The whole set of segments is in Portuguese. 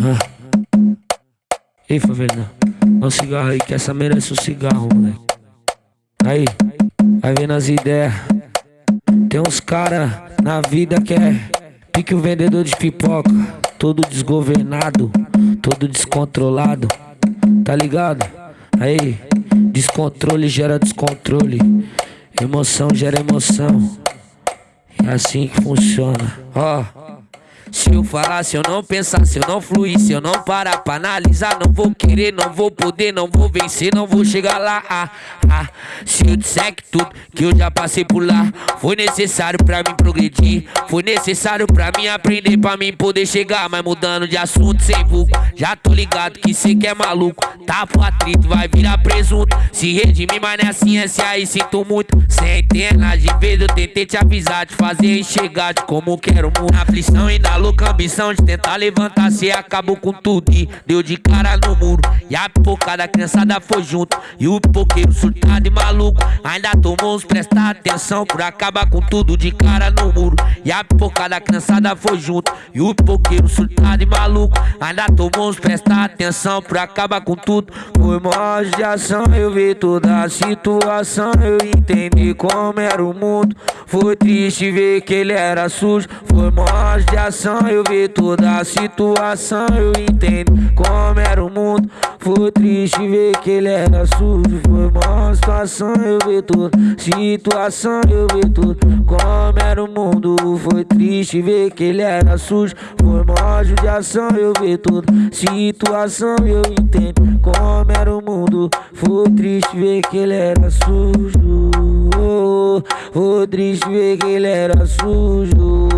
Ah. Ei, favela, dá um cigarro aí que essa merece um cigarro, moleque. Aí, vai vendo as ideias. Tem uns cara na vida que é pique o vendedor de pipoca, todo desgovernado, todo descontrolado, tá ligado? Aí, descontrole gera descontrole, emoção gera emoção. É assim que funciona. Ó. Oh. Se eu falar, se eu não pensar, se eu não fluir, se eu não parar pra analisar, não vou querer, não vou poder, não vou vencer, não vou chegar lá. Ah, ah. Se eu disser que tudo que eu já passei por lá foi necessário pra mim progredir, foi necessário pra mim aprender, pra mim poder chegar, mas mudando de assunto sem vulgo. Já tô ligado que cê que é maluco, tá pro atrito, vai virar presunto. Se redimir, mas não é assim, esse aí sinto muito. Centenas de vezes eu tentei te avisar, te fazer enxergar de como quero muito. Aflição ainda louca ambição de tentar levantar, cê acabou com tudo e deu de cara no muro. E a pipocada da criançada foi junto. E o pipoqueiro surtado e maluco ainda tomou uns prestar atenção por acabar com tudo de cara no muro. E a pipocada da criançada foi junto. E o pipoqueiro surtado e maluco ainda tomou uns prestar atenção por acabar com tudo. Foi mó de ação, eu vi toda a situação, eu entendi como era o mundo. Foi triste ver que ele era sujo. Foi mó de ação eu vi toda a situação, eu entendo como era o mundo. Foi triste ver que ele era sujo. Foi uma situação, eu vi toda situação, eu vi tudo como era o mundo. Foi triste ver que ele era sujo. Foi uma judiação, eu vi toda situação, eu entendo como era o mundo. Foi triste ver que ele era sujo. Foi triste ver que ele era sujo.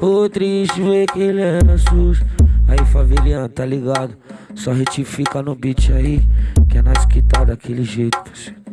O triste ver que ele era sujo. Aí, faveliano, tá ligado? Só retifica no beat aí, que é nós que tá daquele jeito, parceiro.